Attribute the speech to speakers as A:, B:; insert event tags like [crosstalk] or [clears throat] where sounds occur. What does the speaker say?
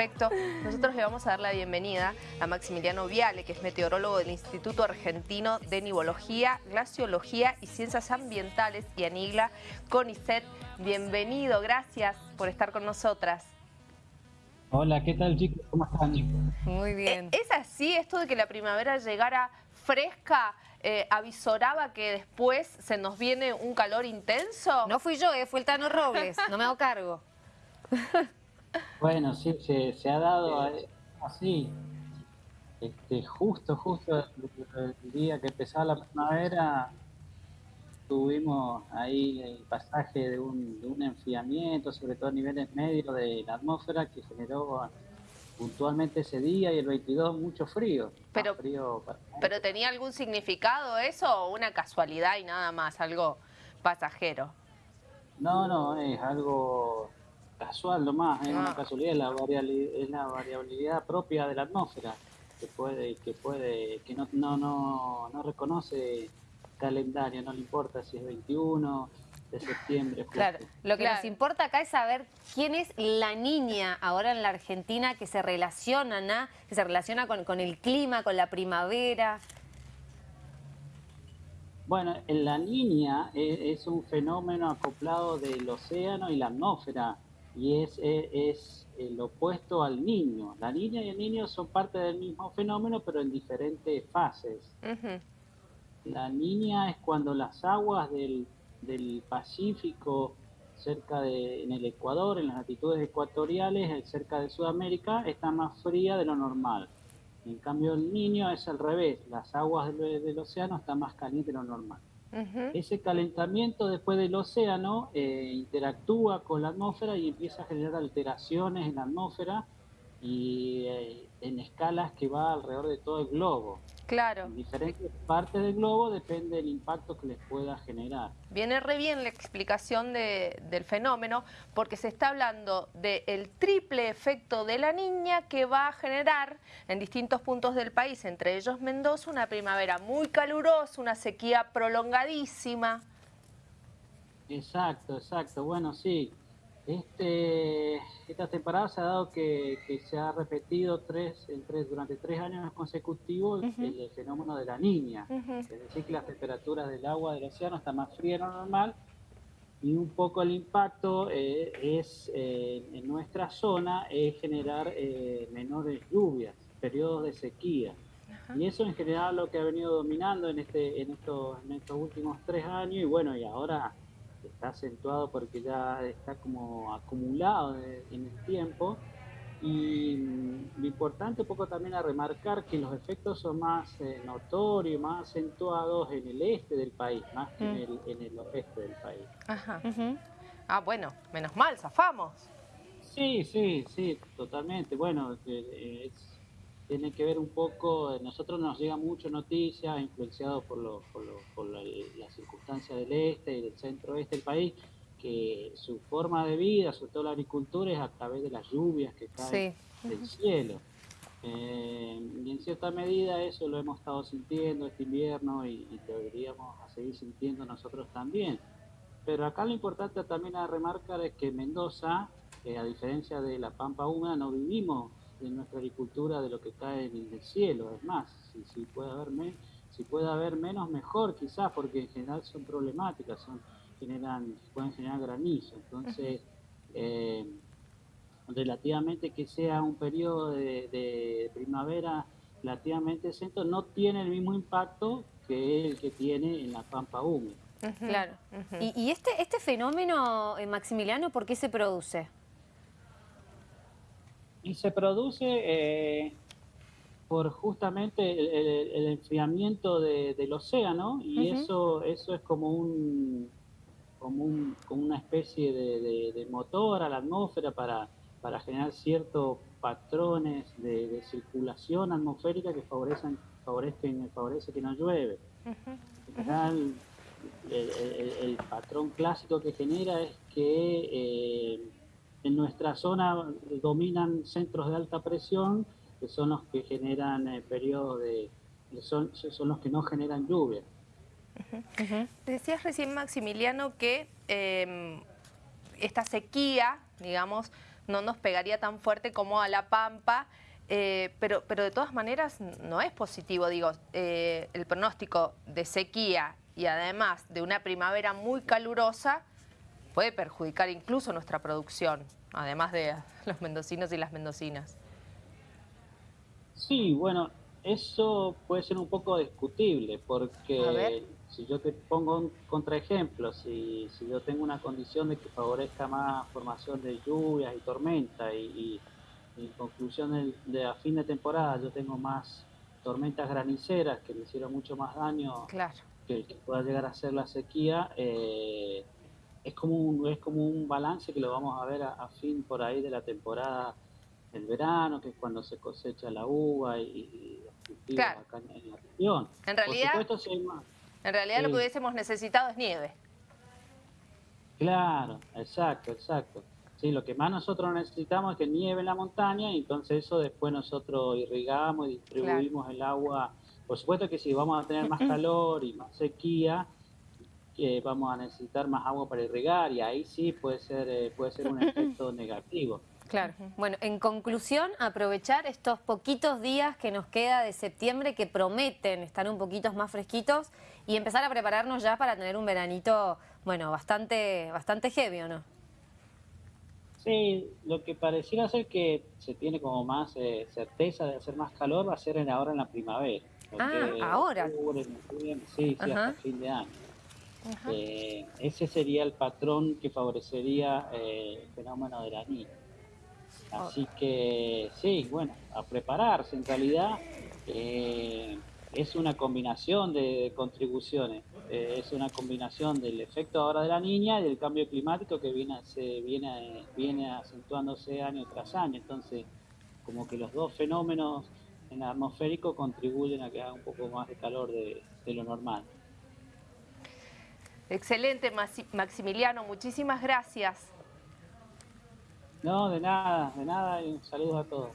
A: respecto. Nosotros le vamos a dar la bienvenida a Maximiliano Viale, que es meteorólogo del Instituto Argentino de Nivología, Glaciología y Ciencias Ambientales y Anigla CONICET. Bienvenido, gracias por estar con nosotras.
B: Hola, ¿qué tal chicos? ¿Cómo están?
A: Muy bien. ¿Es así esto de que la primavera llegara fresca? Eh, avisoraba que después se nos viene un calor intenso?
C: No fui yo, eh, fue el Tano Robles, no me hago cargo. [laughs]
B: Bueno, sí, se, ha dado así. Este, justo, justo el día que empezaba la primavera, tuvimos ahí el pasaje de un, de un enfriamiento, sobre todo a niveles medios de la atmósfera, que generó puntualmente ese día y el 22 mucho frío.
A: Pero, pero ¿tenía algún significado eso o una casualidad y nada más, algo pasajero?
B: No, no, es algo casual nomás, es una ah. casualidad, la es la variabilidad propia de la atmósfera que puede, que puede, que no, no, no, no reconoce calendario, no le importa si es 21 de septiembre.
C: Claro, lo que nos importa acá es saber quién es la niña ahora en la Argentina que se relaciona, que se relaciona con, con el clima, con la primavera.
B: Bueno, la niña es, es, un fenómeno acoplado del océano y la atmósfera y es, es, el opuesto al niño. La niña y el niño son parte del mismo fenómeno, pero en diferentes fases. La niña es cuando las aguas del, del, Pacífico, cerca de, en el Ecuador, en las latitudes ecuatoriales, cerca de Sudamérica, está más fría de lo normal. En cambio, el niño es al revés, las aguas del, del océano están más calientes de lo normal. Ese calentamiento después del océano eh, interactúa con la atmósfera y empieza a generar alteraciones en la atmósfera y eh, en escalas que va alrededor de todo el globo.
A: Claro.
B: En diferentes partes del globo depende del impacto que les pueda generar.
A: Viene re bien la explicación del fenómeno porque se está hablando del triple efecto de la niña que va a generar en distintos puntos del país, entre ellos Mendoza, una primavera muy calurosa, una sequía prolongadísima.
B: Exacto, exacto. Bueno, sí, este, esta temporada se ha dado que, se ha repetido tres, en tres, durante tres años consecutivos el, fenómeno de la niña. Es decir, que las temperaturas del agua del océano están más frías de lo normal y un poco el impacto eh, es eh, en nuestra zona es generar eh, menores lluvias, periodos de sequía. Y eso en general lo que ha venido dominando en, este, en, estos, en estos últimos tres años y bueno, y ahora está acentuado porque ya está como acumulado en el tiempo. Y lo importante un poco también a remarcar que los efectos son más eh, notorios, más acentuados en el este del país, más que en, mm. el, en el oeste del país.
A: Ajá. Ah, bueno, menos mal, zafamos.
B: Sí, sí, sí, totalmente. Bueno, eh, es, tiene que ver un poco, nosotros nos llega mucho noticias, influenciado por, lo, por, por las circunstancias del este y del centro oeste del país, que su forma de vida, sobre todo la agricultura, es a través de las lluvias que caen del cielo. Eh, y en cierta medida eso lo hemos estado sintiendo este invierno y, deberíamos seguir sintiendo nosotros también. Pero acá lo importante también a remarcar es que Mendoza, eh, a diferencia de la Pampa Húmeda, no vivimos de nuestra agricultura de lo que cae en el cielo. Es más, si, si, puede haber si puede haber menos, mejor quizás, porque en general son problemáticas, son generan pueden generar granizo. Entonces, eh, relativamente que sea un periodo de, primavera relativamente centro, no tiene el mismo impacto que el que tiene en la pampa húmeda.
C: Claro. ¿Y, ¿Y, este, este fenómeno, eh, Maximiliano, por qué se produce?
B: Y se produce eh, por justamente el, enfriamiento del océano y eso eso es como un como, un, como una especie de, motor a la atmósfera para, para generar ciertos patrones de, circulación atmosférica que favorecen favorecen favorece que no llueve. En general el, patrón clásico que genera es que eh, en nuestra zona dominan centros de alta presión, que son los que generan eh, periodos de... Son, son los que no generan lluvia.
A: Decías recién, Maximiliano, que em, esta sequía, digamos, no nos pegaría tan fuerte como a La Pampa, eh, pero, pero de todas maneras no es positivo, digo, eh, el pronóstico de sequía y además de una primavera muy calurosa puede perjudicar incluso nuestra producción, además de [laughs] los mendocinos y las mendocinas.
B: Sí, bueno, eso puede ser un poco discutible porque si yo te pongo un contraejemplo, si, si yo tengo una condición de que favorezca más formación de lluvias y tormentas y, en conclusión de, a fin de temporada yo tengo más tormentas graniceras que me hicieron mucho más daño que el que pueda llegar a ser la sequía, eh, es, como un, es como un balance que lo vamos a ver a, fin por ahí de la temporada del verano, que es cuando se cosecha la uva y,
A: y acá en la región. En realidad, en realidad lo que hubiésemos necesitado es nieve.
B: Claro, exacto, exacto. Sí, lo que más nosotros necesitamos es que nieve en la montaña y entonces eso después nosotros irrigamos y distribuimos el agua. Por supuesto que si vamos a tener más [clears throat] calor y más sequía, eh, vamos a necesitar más agua para irrigar y ahí sí puede ser, eh, puede ser un efecto negativo.
C: Claro. Bueno, en conclusión, aprovechar estos poquitos días que nos queda de septiembre que prometen estar un poquito más fresquitos y empezar a prepararnos ya para tener un veranito, bueno, bastante, bastante heavy, ¿o no?
B: Sí, lo que pareciera ser que se tiene como más eh, certeza de hacer más calor va a ser en, ahora en la primavera.
C: Ah, ahora.
B: sí, sí, hasta fin de año. Eh, ese sería el patrón que favorecería eh, el fenómeno de la niña. Así que sí, bueno, a prepararse. En realidad eh, es una combinación de contribuciones. Es una combinación del efecto ahora de la niña y del cambio climático que viene, se, viene, viene acentuándose año tras año. Entonces, como que los dos fenómenos en atmosférico contribuyen a que haga un poco más de calor de, de lo normal.
A: Excelente, Maximiliano. Muchísimas gracias.
B: No, de nada, de nada y saludos a todos.